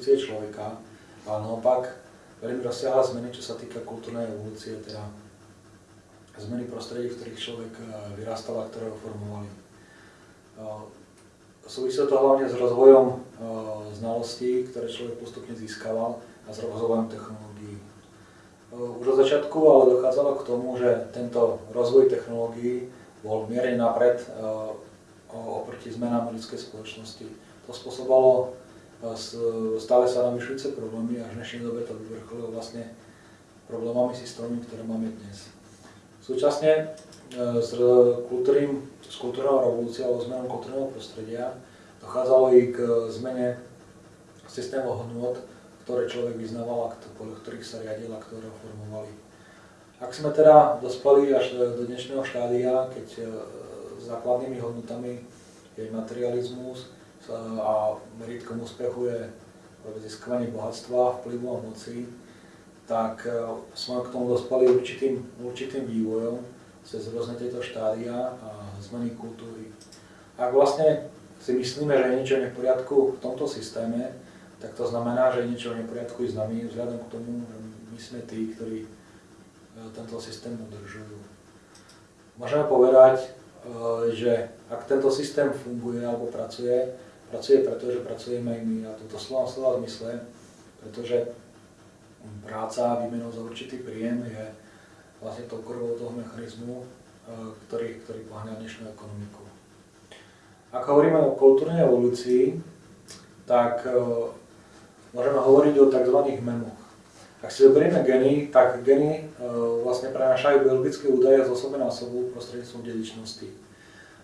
konštitúcie človeka, ale naopak veľmi rozsiahle zmeny, čo sa týka kultúrnej evolúcie, teda zmeny prostredí, v ktorých človek eh, vyrastal a ktoré ho formovali. Eh, súvisí to hlavne s rozvojom eh, znalostí, ktoré človek postupne získaval a s rozvojom technológií. Už od začiatku ale dochádzalo k tomu, že tento rozvoj technológií bol mierne napred oproti zmenám ľudskej spoločnosti. To spôsobalo stále sa navyšujúce problémy a v dnešnej dobe to vyvrcholilo vlastne problémami systémy, ktoré máme dnes. Súčasne e, s, kultúrnym, s kultúrnou revolúciou alebo zmenou kultúrneho prostredia dochádzalo i k zmene systémov hodnot, ktoré človek vyznával a podľa ktorých sa riadil a ktoré ho formovali. Ak sme teda dospeli až do dnešného štádia, keď e, základnými hodnotami je materializmus a meritkom úspechu je získavanie bohatstva, vplyvu a moci, tak e, sme k tomu dospali určitým, určitým vývojom cez rôzne tieto štádia a zmeny kultúry. Ak vlastne si myslíme, že je niečo neporiadku v tomto systéme, tak to znamená, že je niečo neporiadku i s nami, vzhľadom k tomu, že my sme tí, ktorí e, tento systém udržujú. Môžeme povedať, e, že ak tento systém funguje alebo pracuje, pracuje preto, že pracujeme aj my a toto slova slova zmysle, pretože práca výmenou za určitý príjem je vlastne tou krvou toho mechanizmu, e, ktorý, ktorý pohľadá dnešnú ekonomiku. Ak hovoríme o kultúrnej evolúcii, tak e, môžeme hovoriť o tzv. memoch. Ak si zoberieme geny, tak geny e, vlastne prenášajú biologické údaje z osoby na osobu prostredníctvom dedičnosti.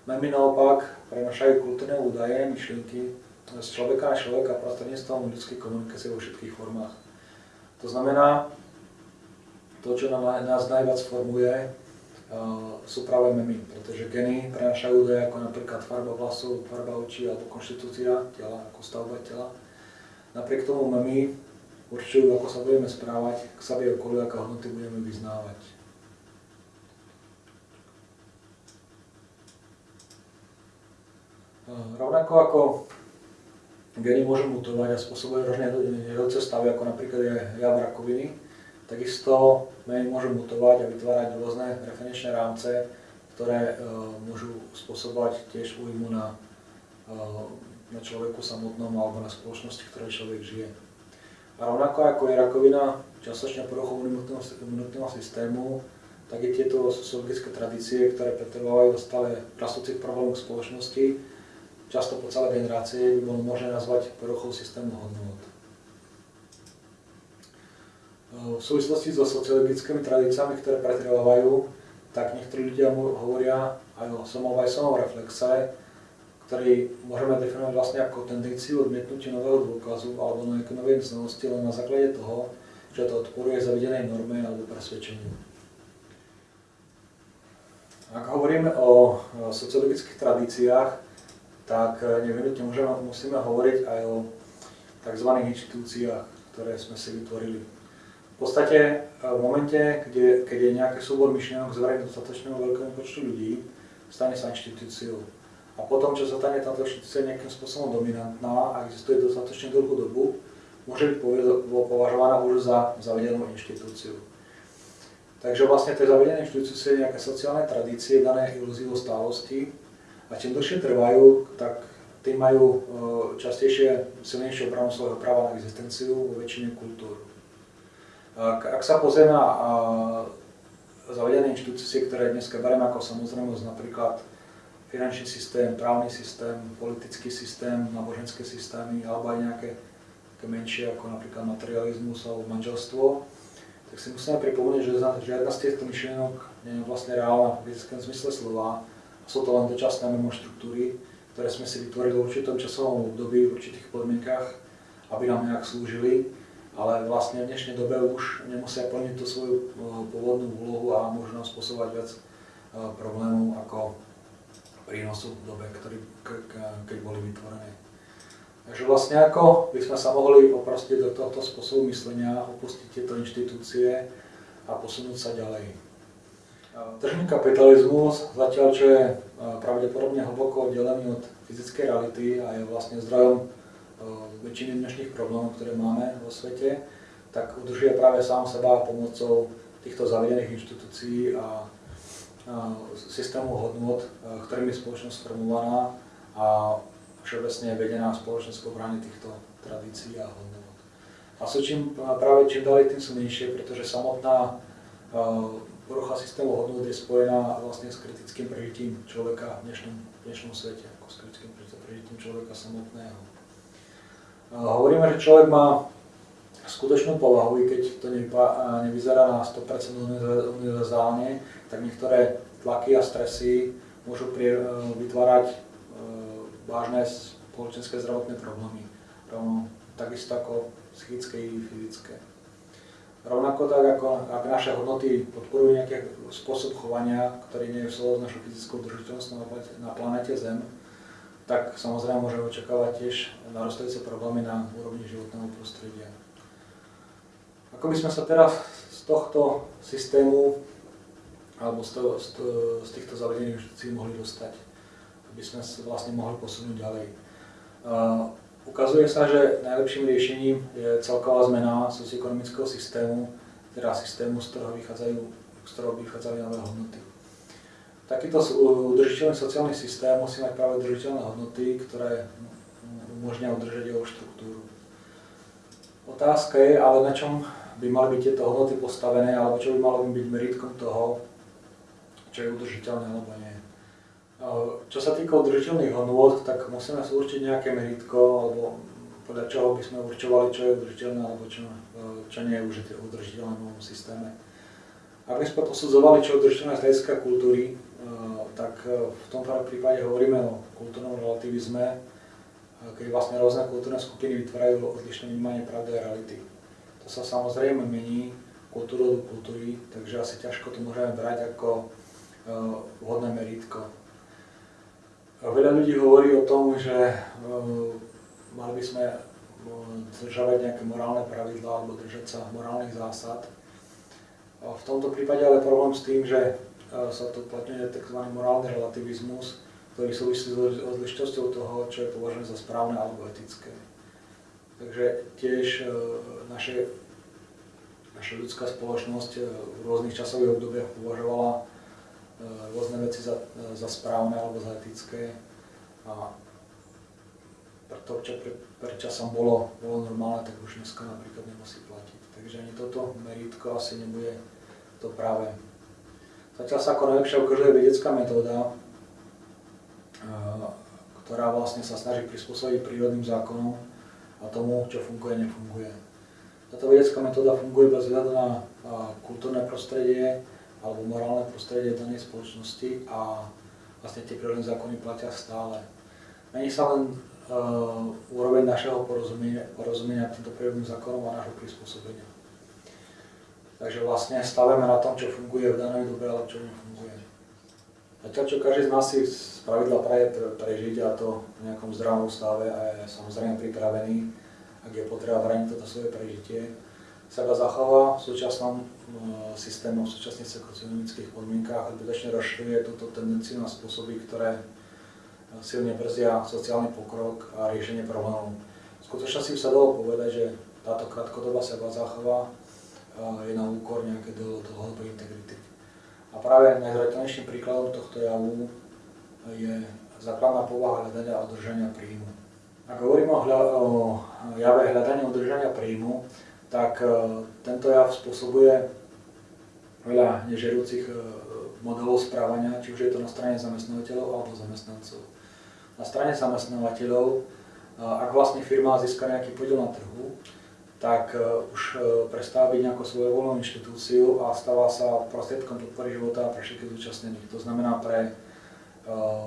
Memy naopak prenášajú kultúrne údaje, myšlienky z človeka na človeka prostredníctvom ľudskej komunikácie vo všetkých formách. To znamená, to, čo nás najviac formuje, sú práve memy, pretože geny prenášajú údaje ako napríklad farba vlasov, farba očí alebo konštitúcia tela, ako stavba tela. Napriek tomu memy určujú, ako sa budeme správať k sebe okoliu, aké hodnoty budeme vyznávať. Rovnako ako geny môžu mutovať a spôsobujú rôzne jedúce stavy, ako napríklad je jav rakoviny. Takisto meny môžu mutovať a vytvárať rôzne referenčné rámce, ktoré uh, môžu spôsobovať tiež újmu na, uh, na človeku samotnom alebo na spoločnosti, v ktorej človek žije. A rovnako ako je rakovina častočne poruchou imunitného systému, tak je tieto sociologické tradície, ktoré pretrvávajú stále rastúcich problémov spoločnosti, často po celé generácie by bolo možné nazvať poruchou systému hodnot. V súvislosti so sociologickými tradíciami, ktoré pretrvávajú, tak niektorí ľudia hovoria aj o samovajsovom reflexe, ktorý môžeme definovať vlastne ako tendenciu odmietnutia nového dôkazu alebo nejaké nové znalosti len na základe toho, že to odporuje zavedenej norme alebo presvedčeniu. Ak hovoríme o sociologických tradíciách, tak eh, nevyhnutne musíme hovoriť aj o tzv. inštitúciách, ktoré sme si vytvorili. V podstate eh, v momente, kde, keď je nejaký súbor myšlienok zverejný dostatočného veľkému počtu ľudí, stane sa inštitúciou. A potom, čo sa stane táto inštitúcia nejakým spôsobom dominantná a existuje dostatočne dlhú dobu, môže byť považovaná už za zavedenú inštitúciu. Takže vlastne tie zavedené inštitúcie nejaké sociálne tradície, dané ilúziou stálosti, a čím dlhšie trvajú, tak tým majú e, častejšie silnejšiu obranu svojho práva na existenciu vo väčšine kultúr. Ak, sa pozrieme na zavedené inštitúcie, ktoré dnes bereme ako samozrejmosť, napríklad finančný systém, právny systém, politický systém, náboženské systémy, alebo aj nejaké také menšie, ako napríklad materializmus alebo manželstvo, tak si musíme pripomínať, že žiadna z týchto myšlienok nie je vlastne reálna v fyzickom zmysle slova, sú to len dočasné štruktúry, ktoré sme si vytvorili v určitom časovom období, v určitých podmienkach, aby nám nejak slúžili, ale vlastne v dnešnej dobe už nemusia plniť tú svoju eh, pôvodnú úlohu a môžu nám spôsobovať viac eh, problémov ako prínosu v dobe, ktorý, keď boli vytvorené. Takže vlastne ako by sme sa mohli oprostiť do tohto spôsobu myslenia, opustiť tieto inštitúcie a posunúť sa ďalej. Tržný kapitalizmus, zatiaľ čo je pravdepodobne hlboko oddelený od fyzickej reality a je vlastne zdrojom väčšiny dnešných problémov, ktoré máme vo svete, tak udržuje práve sám seba pomocou týchto zavedených inštitúcií a systému hodnot, ktorými je spoločnosť formovaná a všeobecne je vedená spoločnosť v obrane týchto tradícií a hodnot. A sú čím, práve čím ďalej, tým sú menšie, pretože samotná porucha systému hodnot je spojená vlastne s kritickým prežitím človeka v dnešnom, v dnešnom svete, ako s kritickým prežitím človeka samotného. Hovoríme, že človek má skutočnú povahu, i keď to nevyzerá na 100% univerzálne, tak niektoré tlaky a stresy môžu vytvárať e, vážne spoločenské zdravotné problémy. Takisto ako psychické i fyzické. Rovnako tak, ako ak naše hodnoty podporujú nejaký spôsob chovania, ktorý nie je v s našou fyzickou držiteľnosťou na planete Zem, tak samozrejme môžeme očakávať tiež narastajúce problémy na úrovni životného prostredia. Ako by sme sa teraz z tohto systému alebo z, to, z, z týchto inštitúcií mohli dostať, aby sme sa vlastne mohli posunúť ďalej. Uh, Ukazuje sa, že najlepším riešením je celková zmena socioekonomického systému, teda systému, z ktorého vychádzajú, z ktorého vychádzajú nové hodnoty. Takýto udržiteľný sociálny systém musí mať práve udržiteľné hodnoty, ktoré umožňujú udržať jeho štruktúru. Otázka je ale, na čom by mali byť tieto hodnoty postavené, alebo čo by malo byť meritkom toho, čo je udržiteľné alebo nie. Čo sa týka udržiteľných hodnôt, tak musíme si určiť nejaké meritko, alebo podľa čoho by sme určovali, čo je udržiteľné, alebo čo, čo nie je udržiteľné v novom systéme. Ak by sme posudzovali, čo je udržiteľné z hľadiska kultúry, tak v tomto prípade hovoríme o kultúrnom relativizme, keď vlastne rôzne kultúrne skupiny vytvárajú odlišné vnímanie pravdy a reality. To sa samozrejme mení kultúru do kultúry, takže asi ťažko to môžeme brať ako vhodné meritko. Veľa ľudí hovorí o tom, že uh, mali by sme dodržavať nejaké morálne pravidlá alebo držať sa morálnych zásad. V tomto prípade ale problém s tým, že sa to uplatňuje tzv. morálny relativizmus, ktorý súvisí s odlišnosťou toho, čo je považené za správne alebo etické. Takže tiež naše, naša ľudská spoločnosť v rôznych časových obdobiach považovala rôzne veci za, za správne alebo za etické. A preto, čo pre, pre časom bolo, bolo normálne, tak už dneska napríklad nemusí platiť. Takže ani toto meritko asi nebude to práve. Zatiaľ sa ako najlepšia ukazuje vedecká metóda, e, ktorá vlastne sa snaží prispôsobiť prírodným zákonom a tomu, čo funguje, nefunguje. Táto vedecká metóda funguje bez hľadu na kultúrne prostredie, alebo morálne prostredie danej spoločnosti a vlastne tie prírodné zákony platia stále. Mení sa len uh, úroveň našeho porozumenia, porozumenia týmto prírodným zákonom a nášho prispôsobenia. Takže vlastne stavíme na tom, čo funguje v danej dobe, ale čo nefunguje. Zatiaľ, čo každý z nás si z pravidla praje prežiť a to v nejakom zdravom stave a je samozrejme pripravený, ak je potreba brániť toto svoje prežitie, seba zachová v súčasnom e, systému, v súčasných socioekonomických podmienkách zbytočne rozširuje túto tendenciu na spôsoby, ktoré e, silne brzia sociálny pokrok a riešenie problémov. V skutočnosti sa dalo povedať, že táto krátkodobá seba zachová e, je na úkor nejaké dlhodobej integrity. A práve najzretelnejším príkladom tohto javu je základná povaha hľadania a udržania príjmu. Ak hovorím o, hľa, o jave hľadania udržania príjmu, tak e, tento jav spôsobuje veľa nežerúcich e, modelov správania, či už je to na strane zamestnávateľov alebo zamestnancov. Na strane zamestnávateľov, e, ak vlastne firma získa nejaký podiel na trhu, tak už prestáva byť nejakou svojvoľnou inštitúciu a stáva sa prostriedkom podpory života pre všetkých zúčastnených. To znamená pre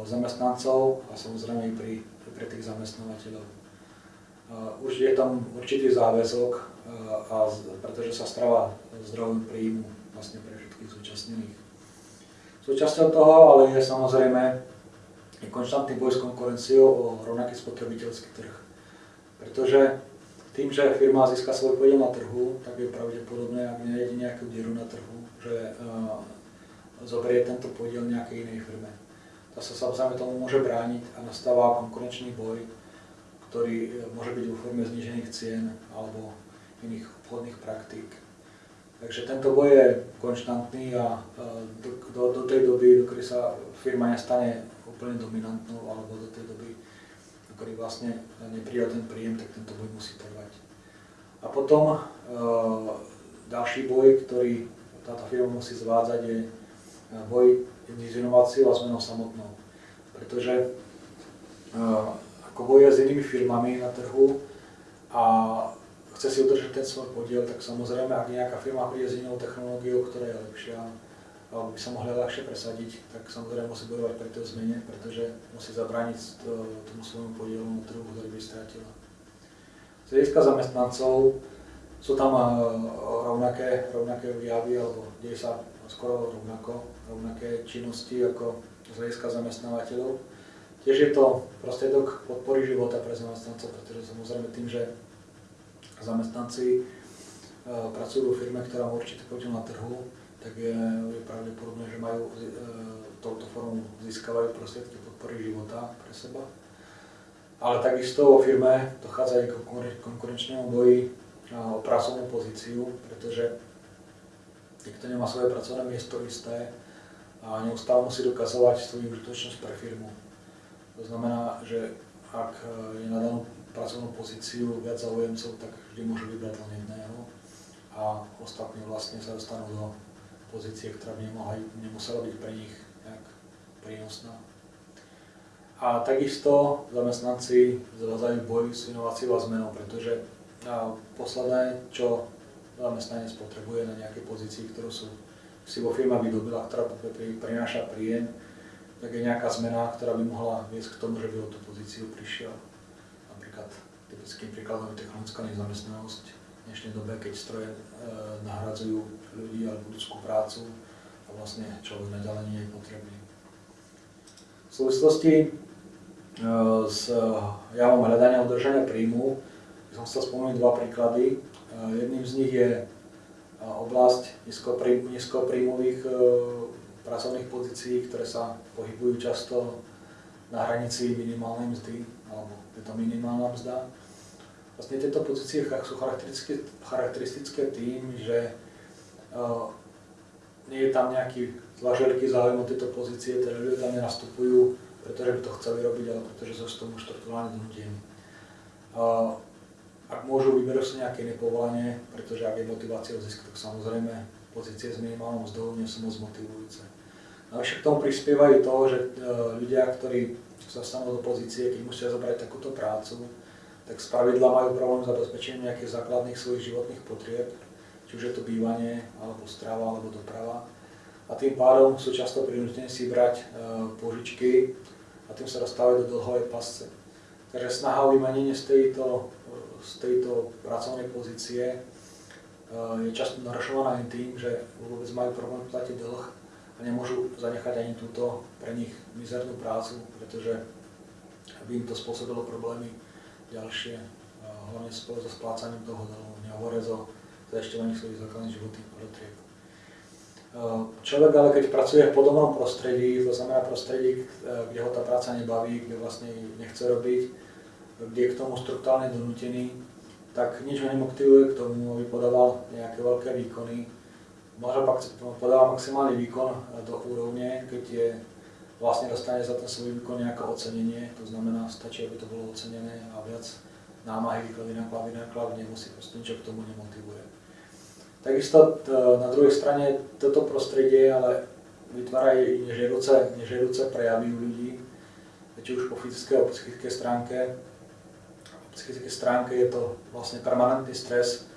zamestnancov a samozrejme i pri, pre tých zamestnávateľov. Už je tam určitý záväzok a, pretože sa stáva zdrojom príjmu vlastne pre všetkých zúčastnených. Súčasťou toho ale je samozrejme konštantný boj s konkurenciou o rovnaký spotrebiteľský trh. Pretože tým, že firma získa svoj podiel na trhu, tak je pravdepodobné, ak nejde nejakú dieru na trhu, že zoberie tento podiel nejakej inej firme. Tá sa samozrejme tomu môže brániť a nastáva konkurenčný boj, ktorý e, môže byť vo forme znížených cien alebo iných obchodných praktík. Takže tento boj je konštantný a do, do, do tej doby, do ktorej sa firma nestane úplne dominantnou, alebo do tej doby, do ktorej vlastne nepríde ten príjem, tak tento boj musí trvať. A potom e, ďalší boj, ktorý táto firma musí zvádzať, je boj s inováciou a zmenou samotnou. Pretože e, ako boje s inými firmami na trhu a chce si udržať ten svoj podiel, tak samozrejme, ak nejaká firma príde s inou technológiou, ktorá je lepšia, alebo by sa mohla ľahšie presadiť, tak samozrejme musí bojovať pri tej zmene, pretože musí zabrániť tomu svojmu podielu na trhu, ktorý by stratila. Z hľadiska zamestnancov sú tam eh, rovnaké, rovnaké javy, alebo deje sa skoro rovnako, rovnaké činnosti ako z hľadiska zamestnávateľov. Tiež je to prostriedok podpory života pre zamestnancov, pretože samozrejme tým, že zamestnanci e, pracujú vo firme, ktorá má určitý podiel na trhu, tak je, je pravdepodobné, že majú e, touto formou získavajú prostriedky podpory života pre seba. Ale takisto vo firme dochádza aj k konkurenčnému boji o pracovnú pozíciu, pretože niekto nemá svoje pracovné miesto isté a neustále musí dokazovať svoju užitočnosť pre firmu. To znamená, že ak e, je na danú pracovnú pozíciu viac záujemcov, tak vždy môžu vybrať len jedného a ostatní vlastne sa dostanú do pozície, ktorá by nemohla, nemusela byť pre nich nejak prínosná. A takisto zamestnanci zavádzajú boj s inováciou a zmenou, pretože posledné, čo zamestnanec potrebuje na nejakej pozícii, ktorú sú, si vo firma vydobila, ktorá prináša príjem, tak je nejaká zmena, ktorá by mohla viesť k tomu, že by o tú pozíciu prišiel typickým príkladom je technologická nezamestnanosť v dnešnej dobe, keď stroje e, nahradzujú ľudí alebo ľudskú prácu a vlastne človek naďalej nie je potrebný. V súvislosti e, s javom hľadania udržania príjmu som chcel spomenúť dva príklady. E, jedným z nich je oblasť nízkopríjmových pracovných pozícií, ktoré sa pohybujú často na hranici minimálnej mzdy, alebo je to minimálna mzda. Vlastne tieto pozície sú charakteristické, charakteristické tým, že uh, nie je tam nejaký zvlášť veľký záujem o tieto pozície, teda ľudia tam nenastupujú, pretože by to chceli robiť, ale pretože sú z tomu štruktúrálne donútení. Uh, ak môžu, vyberú si nejaké nepovolanie, pretože ak je motivácia o zisk, tak samozrejme pozície s minimálnou mzdou nie sú moc motivujúce. Navyše k tomu prispievajú to, že ľudia, ktorí sa stanú do pozície, keď musia zobrať takúto prácu, tak z pravidla majú problém zabezpečenie nejakých základných svojich životných potrieb, či už je to bývanie, alebo strava, alebo doprava. A tým pádom sú často prinútení si brať e, požičky a tým sa dostávajú do dlhovej pasce. Takže snaha o vymanenie z tejto, z tejto pracovnej pozície e, je často narušovaná aj tým, že vôbec majú problém platiť dlh a nemôžu zanechať ani túto pre nich mizernú prácu, pretože by im to spôsobilo problémy ďalšie, hlavne spolu so splácaním toho dlhu, nehovoriac o zajišťovaní svojich základných životných potrieb. Človek ale keď pracuje v podobnom prostredí, to znamená prostredí, kde ho tá práca nebaví, kde vlastne nechce robiť, kde je k tomu strukturálne donútený, tak nič ho nemotivuje k tomu, aby podával nejaké veľké výkony. Možno pak podáva maximálny výkon do úrovne, keď je vlastne dostane za ten svoj výkon nejaké ocenenie, to znamená, stačí, aby to bolo ocenené a viac námahy, výklady, náklady, náklady nemusí, proste niečo k tomu nemotivuje. Takisto na druhej strane toto prostredie ale vytvára aj nežiaduce, nežiaduce prejavy u ľudí, či už po fyzickej alebo psychickej stránke. Po psychickej stránke je to vlastne permanentný stres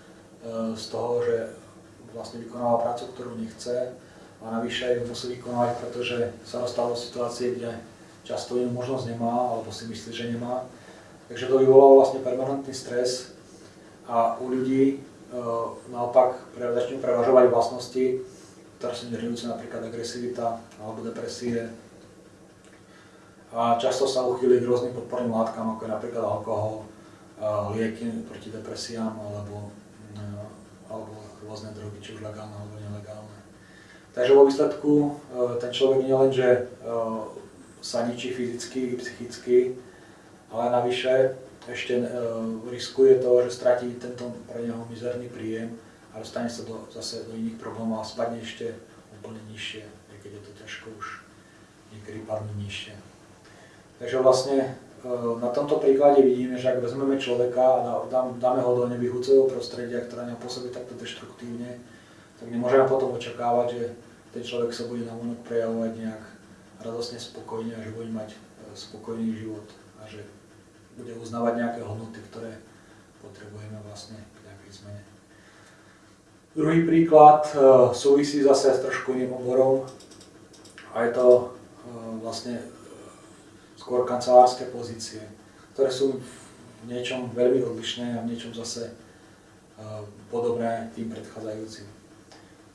e, z toho, že vlastne vykonáva prácu, ktorú nechce, a navyše ju musí vykonávať, pretože sa dostal do situácie, kde často inú možnosť nemá, alebo si myslí, že nemá. Takže to vyvolalo vlastne permanentný stres a u ľudí e, naopak začnú prevažovať vlastnosti, ktoré sú nežijúce, napríklad agresivita alebo depresie. A často sa uchýli k rôznym podporným látkam, ako je napríklad alkohol, lieky proti depresiám alebo, e, alebo rôzne drogy, či už legálne alebo nelegálne. Takže vo výsledku e, ten človek nielenže e, sa ničí fyzicky i psychicky, ale navyše ešte riskuje to, že stratí tento pre neho mizerný príjem a dostane sa do, zase do iných problémov a spadne ešte úplne nižšie, keď je to ťažko už niekedy padnú nižšie. Takže vlastne na tomto príklade vidíme, že ak vezmeme človeka a dáme ho do nevyhúceho prostredia, ktoré nám pôsobí takto deštruktívne, tak nemôžeme potom očakávať, že ten človek sa bude na vonok prejavovať nejak radosne spokojne a že bude mať e, spokojný život a že bude uznávať nejaké hodnoty, ktoré potrebujeme vlastne k nejakej zmene. Druhý príklad e, súvisí zase s trošku iným oborom a je to vlastne skôr kancelárske pozície, ktoré sú v niečom veľmi odlišné a v niečom zase podobné tým predchádzajúcim.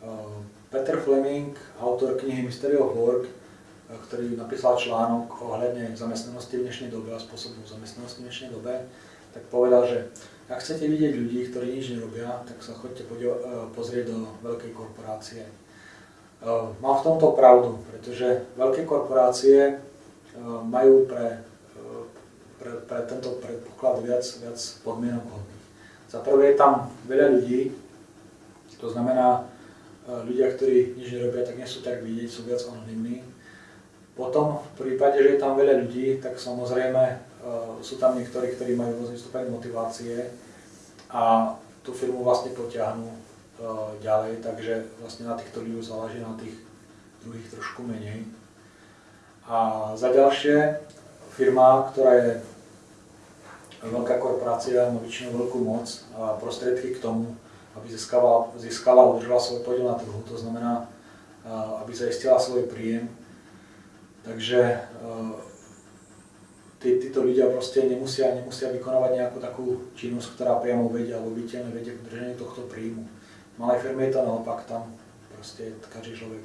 Ehm, Peter Fleming, autor knihy Mystery of Work, eh, ktorý napísal článok ohľadne zamestnanosti v dnešnej dobe a spôsobu zamestnanosti v dnešnej dobe, tak povedal, že ak chcete vidieť ľudí, ktorí nič nerobia, tak sa choďte eh, pozrieť do veľkej korporácie. Mám v tomto pravdu, pretože veľké korporácie majú pre, pre, pre tento predpoklad viac, viac podmienok hodných. Za prvé je tam veľa ľudí, to znamená, ľudia, ktorí nič nerobia, tak nie sú tak vidieť, sú viac anonimní. Potom v prípade, že je tam veľa ľudí, tak samozrejme sú tam niektorí, ktorí majú rôzny stupeň motivácie a tú firmu vlastne potiahnú ďalej, takže vlastne na týchto ľudí záleží na tých druhých trošku menej. A za ďalšie, firma, ktorá je veľká korporácia, má väčšinou veľkú moc a prostriedky k tomu, aby získala, získala a udržala svoj podiel na trhu, to znamená, aby zaistila svoj príjem. Takže tí, títo ľudia proste nemusia, nemusia vykonávať nejakú takú činnosť, ktorá priamo vedia alebo viditeľne vedia k udržaniu tohto príjmu. V malej firme je to naopak, tam proste každý človek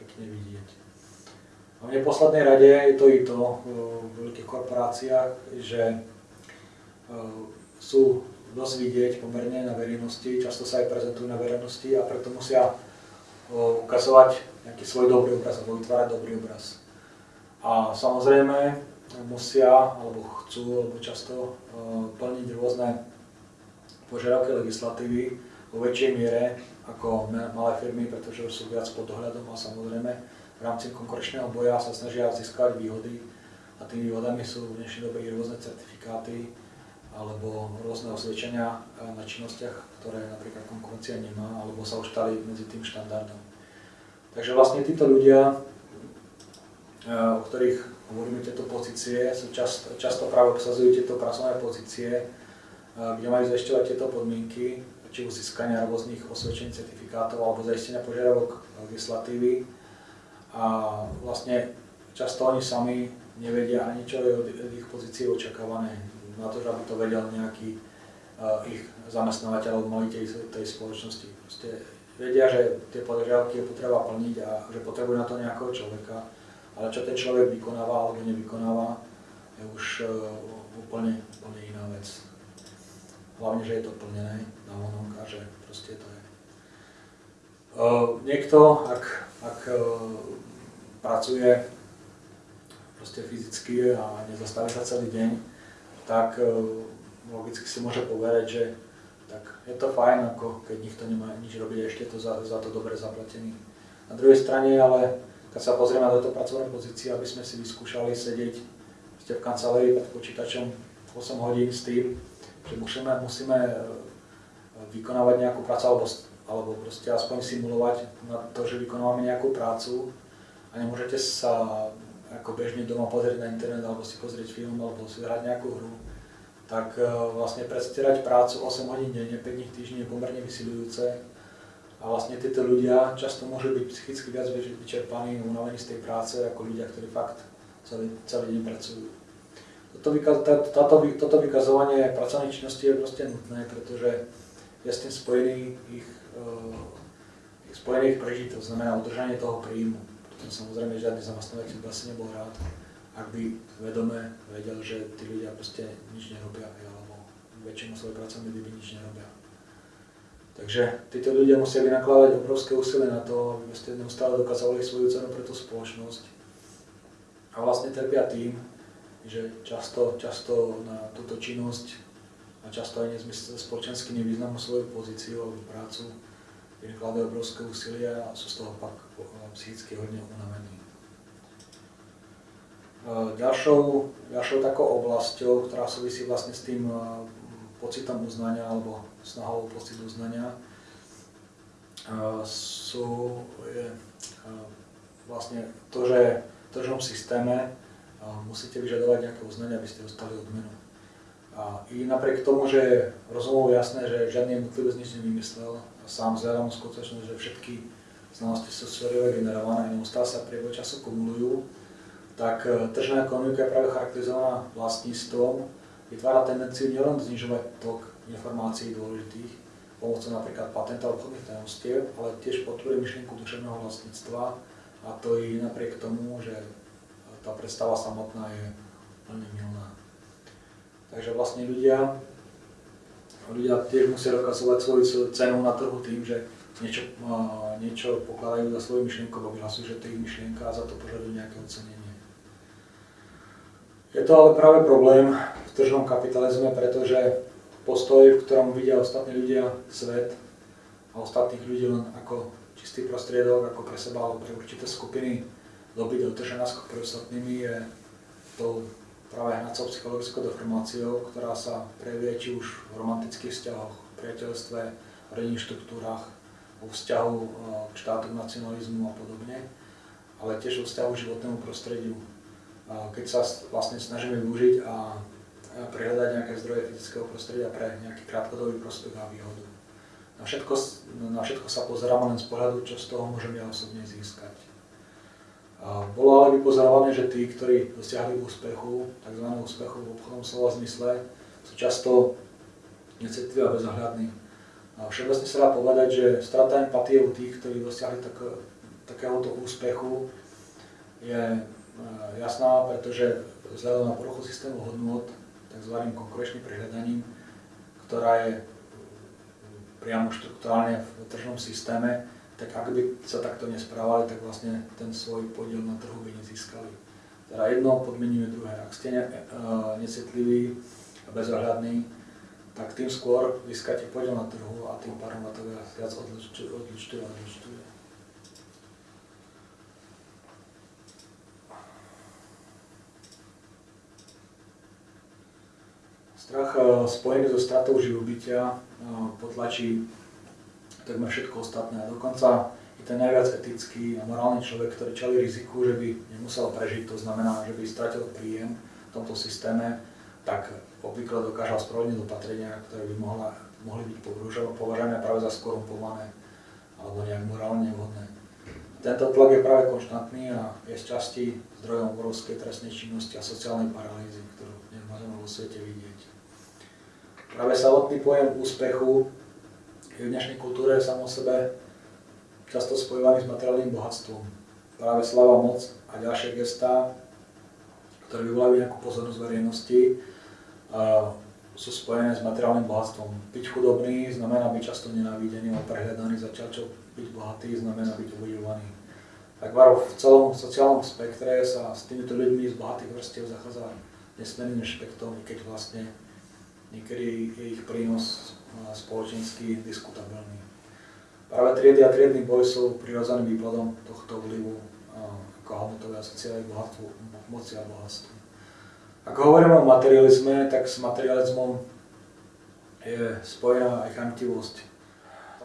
pekne vidieť. A v neposlednej rade je to i to v veľkých korporáciách, že sú dosť vidieť pomerne na verejnosti, často sa aj prezentujú na verejnosti a preto musia ukazovať nejaký svoj dobrý obraz alebo vytvárať dobrý obraz. A samozrejme musia, alebo chcú, alebo často plniť rôzne požiadavky legislatívy vo väčšej miere ako malé firmy, pretože sú viac pod dohľadom a samozrejme v rámci konkurenčného boja sa snažia získať výhody a tými výhodami sú v dnešnej dobe rôzne certifikáty, alebo rôzne osvedčenia eh, na činnostiach, ktoré napríklad konkurencia nemá, alebo sa už stali medzi tým štandardom. Takže vlastne títo ľudia, eh, o ktorých hovoríme tieto pozície, sú často, často práve obsazujú tieto pracovné pozície, eh, kde majú zaisťovať tieto podmienky, či už získania rôznych osvedčení certifikátov alebo zaistenia požiadavok legislatívy. A vlastne často oni sami nevedia ani čo je od ich pozície očakávané na to, aby to vedel nejaký uh, ich zamestnávateľ alebo majiteľ tej spoločnosti. Proste vedia, že tie požiadavky je potreba plniť a že potrebujú na to nejakého človeka, ale čo ten človek vykonáva alebo nevykonáva, je už uh, úplne, úplne iná vec. Hlavne, že je to plnené na vonok a že proste to je. Uh, niekto, ak, ak uh, pracuje proste fyzicky a nezastaví sa celý deň, tak e, logicky si môže povedať, že tak je to fajn, ako keď nikto nemá nič robiť, ešte je to za, za to dobre zaplatený. Na druhej strane ale, keď sa pozrieme na toto pracovné pozície, aby sme si vyskúšali sedieť ste v kancelárii pred počítačom 8 hodín s tým, že musíme, musíme e, vykonávať nejakú prácu alebo, alebo proste aspoň simulovať na to, že vykonávame nejakú prácu a nemôžete sa ako bežne doma pozrieť na internet alebo si pozrieť film alebo si hrať nejakú hru, tak e, vlastne predstierať prácu 8 hodín denne, 5 dní týždne je pomerne vysilujúce. A vlastne títo ľudia často môžu byť psychicky viac vyčerpaní, unavení z tej práce ako ľudia, ktorí fakt celý, celý deň pracujú. Toto, táto, toto vykazovanie pracovnej činnosti je proste nutné, pretože je s tým spojený ich, uh, spojený ich prežitok, znamená udržanie toho príjmu. Samozrejme, žiadny zamestnávateľ by asi nebol rád, ak by vedome vedel, že tí ľudia proste nič nerobia, alebo väčšinu svojej pracovnej doby nič nerobia. Takže títo ľudia musia vynakladať obrovské úsilie na to, aby ste neustále dokázali svoju cenu pre tú spoločnosť. A vlastne trpia tým, že často, často na túto činnosť a často aj nezmysle spoločensky nevyznamú svoju pozíciu alebo prácu, vynakladajú obrovské úsilie a sú z toho pak psychicky hodne unavení. Ďalšou, ďalšou takou oblasťou, ktorá súvisí vlastne s tým pocitom uznania alebo snahou pocit uznania, sú je, vlastne to, že v tržnom systéme musíte vyžadovať nejaké uznanie, aby ste dostali odmenu. A i napriek tomu, že je rozumovo jasné, že žiadny jednotlivec nič nevymyslel, a sám vzhľadom skutočnosť, že všetky znalosti sú sférové generované neustále sa priebehu času kumulujú, tak e, tržná ekonomika je práve charakterizovaná vlastníctvom, vytvára tendenciu nielen znižovať tok informácií dôležitých pomocou napríklad patenta obchodných tajomstiev, ale tiež podporuje myšlienku duševného vlastníctva a to i napriek tomu, že tá predstava samotná je veľmi milná. Takže vlastne ľudia, ľudia tiež musia dokazovať svoju cenu na trhu tým, že niečo, niečo pokladajú za svoju myšlienku, vyhlasujú, že to je ich myšlienka a za to požadujú nejaké ocenenie. Je to ale práve problém v tržnom kapitalizme, pretože postoj, v ktorom vidia ostatní ľudia svet a ostatných ľudí len ako čistý prostriedok, ako pre seba alebo pre určité skupiny dobyť otržená náskok pre ostatnými je to práve hnacou psychologickou deformáciou, ktorá sa prejavuje či už v romantických vzťahoch, priateľstve, rodinných štruktúrach, vo vzťahu eh, k štátu, nacionalizmu a podobne, ale tiež vo vzťahu k životnému prostrediu keď sa vlastne snažíme využiť a prehľadať nejaké zdroje fyzického prostredia pre nejaký krátkodobý prospech a výhodu. Na všetko, na všetko sa pozeráme len z pohľadu, čo z toho môžem ja osobne získať. Bolo ale vypozorované, že tí, ktorí dosiahli úspechu, tzv. úspechu v obchodnom slova zmysle, sú často necitliví a bezohľadní. Všeobecne sa dá povedať, že strata empatie u tých, ktorí dosiahli tak, takéhoto úspechu, je Eh, jasná, pretože vzhľadom na poruchu systému hodnot, tzv. konkurenčným prehľadaním, ktorá je priamo štruktúrálne v tržnom systéme, tak ak by sa takto nesprávali, tak vlastne ten svoj podiel na trhu by nezískali. Teda jedno podmienuje druhé. Ak ste ne, uh, necitliví a bezohľadní, tak tým skôr získate podiel na trhu a tým pádom na to viac odlučuje a odlučuje. Strach eh, spojený so stratou živobytia eh, potlačí takmer všetko ostatné. A dokonca i ten najviac etický a morálny človek, ktorý čali riziku, že by nemusel prežiť, to znamená, že by stratil príjem v tomto systéme, tak obvykle dokážal spravodliť opatrenia, ktoré by mohla, mohli byť považované práve za skorumpované alebo nejak morálne nevhodné. Tento tlak je práve konštantný a je z časti zdrojom obrovskej trestnej činnosti a sociálnej paralýzy, ktorú dnes vo svete vidieť. Práve samotný pojem úspechu je v dnešnej kultúre samo sebe často spojovaný s materiálnym bohatstvom. Práve slava, moc a ďalšie gestá, ktoré vyvolajú nejakú pozornosť verejnosti, sú spojené s materiálnym bohatstvom. Byť chudobný znamená byť často nenávidený a prehľadaný, zatiaľ čo byť bohatý znamená byť obdivovaný. Tak v celom sociálnom spektre sa s týmito ľuďmi z bohatých vrstiev zachádza nesmerným špektom, keď vlastne niekedy je ich prínos spoločensky diskutabilný. Práve triedy a triedny boj sú prirodzeným výkladom tohto vlivu ako hodnotové a sociálne bohatstvo, moci a bohatstvo. Ako hovoríme o materializme, tak s materializmom je spojená aj chamtivosť.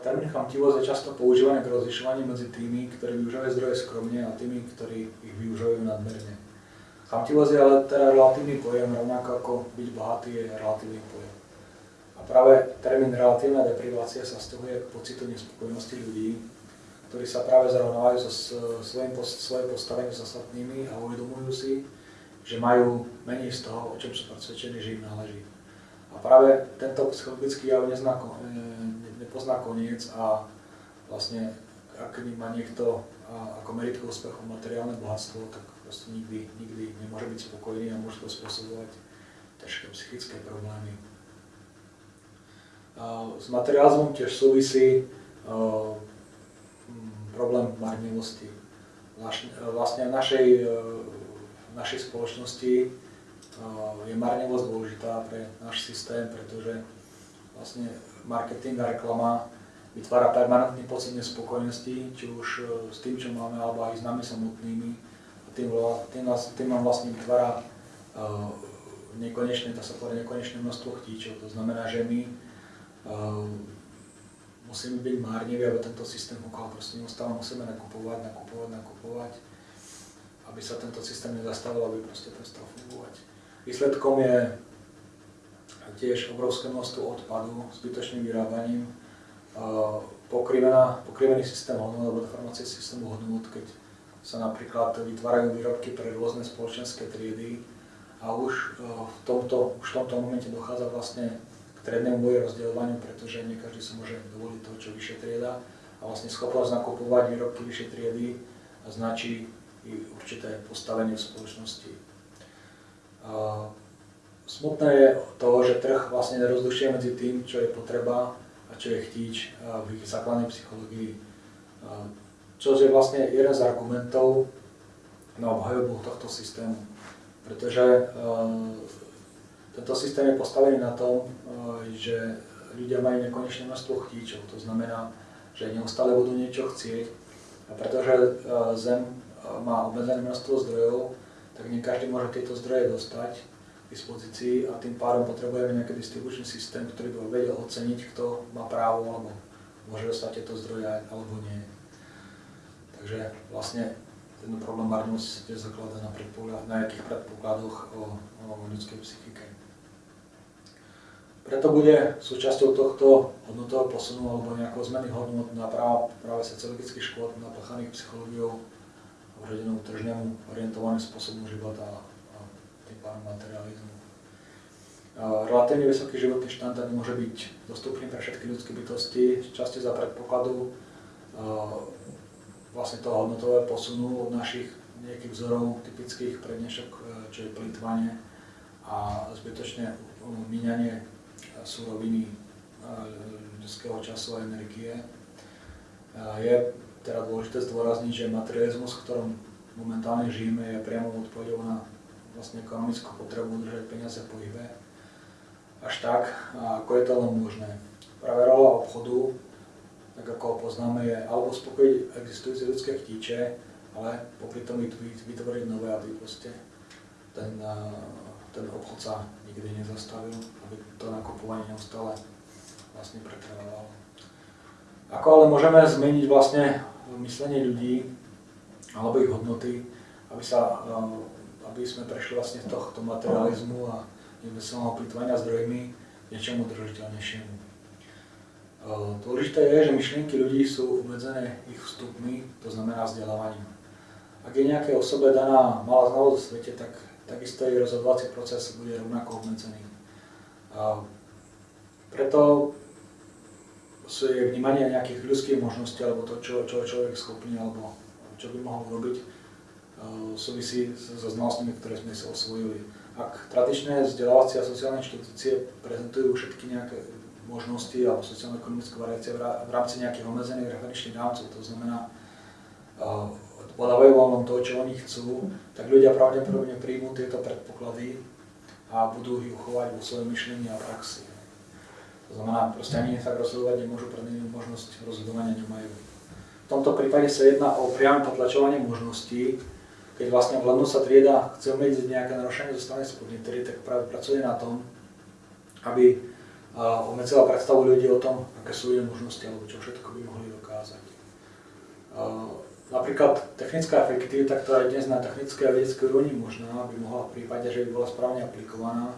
Termín chamtivosť je často používaný k rozlišovaní medzi tými, ktorí využívajú zdroje skromne a tými, ktorí ich využívajú nadmerne. Chamtivosť je ale teda relatívny pojem, rovnako ako byť bohatý je relatívny pojem. Práve termín relatívna deprivácia sa stahuje k pocitu nespokojnosti ľudí, ktorí sa práve zrovnávajú so svojím postavením s ostatnými a uvedomujú si, že majú menej z toho, o čom sú presvedčení, že im náleží. A práve tento psychologický jav nezná, nepozná koniec a vlastne ak má niekto ako meritko úspechu materiálne bohatstvo, tak proste nikdy, nikdy nemôže byť spokojný a môže to spôsobovať ťažké psychické problémy. S materializmom tiež súvisí problém marnivosti. Vlastne v našej, v našej spoločnosti je marnivosť dôležitá pre náš systém, pretože vlastne marketing a reklama vytvára permanentný pocit nespokojnosti, či už s tým, čo máme, alebo aj s nami samotnými. A tým, tým, tým nám vlastne vytvára nekonečné, dá sa povedať, nekonečné množstvo chtíčov. To znamená, že my musíme byť márniví, aby tento systém fungoval. Proste neustále musíme nakupovať, nakupovať, nakupovať, aby sa tento systém nezastavil, aby proste prestal fungovať. Výsledkom je tiež obrovské množstvo odpadu, zbytočným vyrábaním, pokrivená, pokrivený systém hodnot alebo deformácie systému hodnot, keď sa napríklad vytvárajú výrobky pre rôzne spoločenské triedy a už e, v tomto, už v tomto momente dochádza vlastne triednemu boji rozdeľovaniu, pretože nie každý sa môže dovoliť toho, čo vyššie trieda a vlastne schopnosť nakupovať výrobky vyššej triedy značí i určité postavenie v spoločnosti. Smutné je to, že trh vlastne nerozlišuje medzi tým, čo je potreba čo je chtíč v ich základnej psychológii. Čo je vlastne jeden z argumentov na obhajobu tohto systému. Pretože tento systém je postavený na tom, že ľudia majú nekonečné množstvo chtíčov. To znamená, že neustále budú niečo chcieť. A pretože Zem má obmedzené množstvo zdrojov, tak nie každý môže tieto zdroje dostať dispozícii a tým pádom potrebujeme nejaký distribučný systém, ktorý by vedel oceniť, kto má právo alebo môže dostať tieto zdroje alebo nie. Takže vlastne ten problém marnosti tiež zakladá na, na nejakých predpokladoch o, o ľudskej psychike. Preto bude súčasťou tohto hodnotového posunu alebo nejakého zmeny hodnot na práve, práve sociologických škôl napáchaných psychológiou vrodenou tržnému orientovaným spôsobom života a tým pádom materializmu. Relatívne vysoký životný štandard môže byť dostupný pre všetky ľudské bytosti, časti za predpokladu vlastne toho hodnotového posunu od našich nejakých vzorov typických pre dnešok, e, čo je plýtvanie a zbytočne míňanie súroviny ľudského času a energie. Je teda dôležité zdôrazniť, že materializmus, v ktorom momentálne žijeme, je priamo odpovedou na vlastne ekonomickú potrebu udržať peniaze v pohybe až tak, ako je to len možné. Práve rola obchodu, tak ako ho poznáme, je alebo uspokojiť existujúce ľudské chtíče, ale popri tom vytvoriť nové, aby proste ten, ten obchod sa nikdy nezastavil, aby to nakupovanie neustále vlastne pretrvávalo. Ako ale môžeme zmeniť vlastne myslenie ľudí alebo ich hodnoty, aby, sa, aby sme prešli vlastne z tohto materializmu a nezmyselného plýtvania zdrojmi niečomu držiteľnejšiemu. Dôležité je, že myšlienky ľudí sú obmedzené ich vstupmi, to znamená vzdelávaním. Ak je nejaké osobe daná malá znalosť v svete, tak takisto jej rozhodovací proces bude rovnako obmedzený. Preto sú je vnímanie nejakých ľudských možností, alebo to, čo, čo človek schopný, alebo čo by mohol robiť, súvisí so znalostmi, ktoré sme si osvojili ak tradičné vzdelávacie a sociálne inštitúcie prezentujú všetky nejaké možnosti alebo sociálno-ekonomické variácie v rámci nejakých obmedzených referenčných rámcov, to znamená, podávajú vám to, čo oni chcú, tak ľudia pravdepodobne príjmú tieto predpoklady a budú ich uchovať vo svojom myšlení a praxi. To znamená, proste ani tak rozhodovať nemôžu, pre nimi možnosť rozhodovania nemajú. V tomto prípade sa jedná o priame potlačovanie možností, keď vlastne vládnu sa trieda chce obmedziť nejaké narušenie zo strany spodnej tak práve pracuje na tom, aby obmedzila predstavu ľudí o tom, aké sú jej možnosti alebo čo všetko by mohli dokázať. Napríklad technická efektivita, ktorá je dnes na technickej a vedeckej úrovni možná, by mohla v prípade, že by bola správne aplikovaná,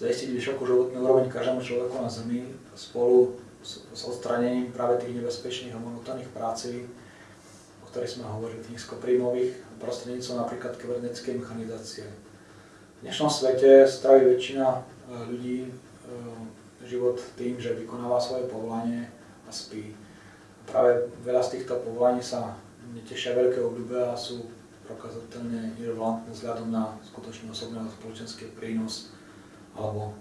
zaistiť vysokú životnú úroveň každému človeku na Zemi spolu s, s odstranením práve tých nebezpečných a monotónnych práci, o ktorých sme hovorili, tých nízkopríjmových prostredníctvom napríklad kybernetickej mechanizácie. V dnešnom svete straví väčšina e, ľudí e, život tým, že vykonáva svoje povolanie a spí. Práve veľa z týchto povolaní sa netešia veľké obľúbe a sú prokazateľne irrelevantné vzhľadom na skutočný osobný a spoločenský prínos alebo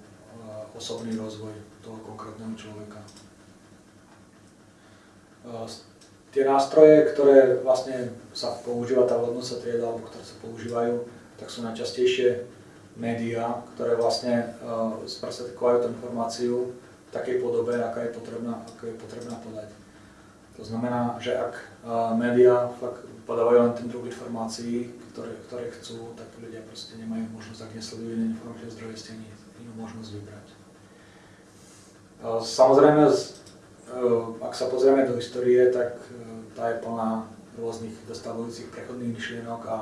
osobný rozvoj toho konkrétneho človeka. Tie nástroje, ktoré vlastne sa používa tá hodnúca trieda, alebo ktoré sa používajú, tak sú najčastejšie médiá, ktoré vlastne sprostredkovajú tú informáciu v takej podobe, aká je potrebná, aká je potrebná podať. To znamená, že ak médiá fakt podávajú len ten druh informácií, ktoré, ktoré chcú, tak ľudia proste nemajú možnosť, ak nesledujú iné informačné zdroje, ste ani inú možnosť vybrať. Samozrejme, ak sa pozrieme do histórie, tak tá je plná rôznych dostavujúcich prechodných myšlienok a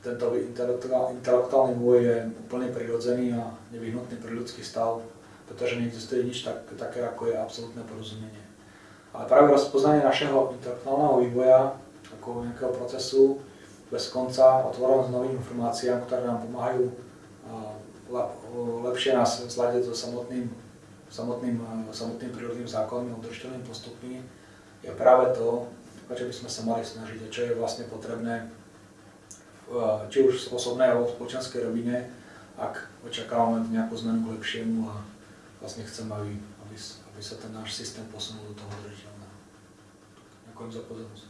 tento intelektuálny vývoj je úplne prirodzený a nevyhnutný pre ľudský stav, pretože neexistuje nič tak, také, ako je absolútne porozumenie. Ale práve rozpoznanie našeho intelektuálneho vývoja ako nejakého procesu bez konca, otvorenosť novým informáciám, ktoré nám pomáhajú lepšie nás zladiť so samotným, samotným, samotným prírodným zákonom a udržiteľným postupmi, je práve to, o čo by sme sa mali snažiť a čo je vlastne potrebné či už v osobnej alebo v spoločenskej rovine, ak očakávame nejakú zmenu k lepšiemu a vlastne chceme, aby, aby, aby sa ten náš systém posunul do toho udržiteľného. Ďakujem za pozornosť.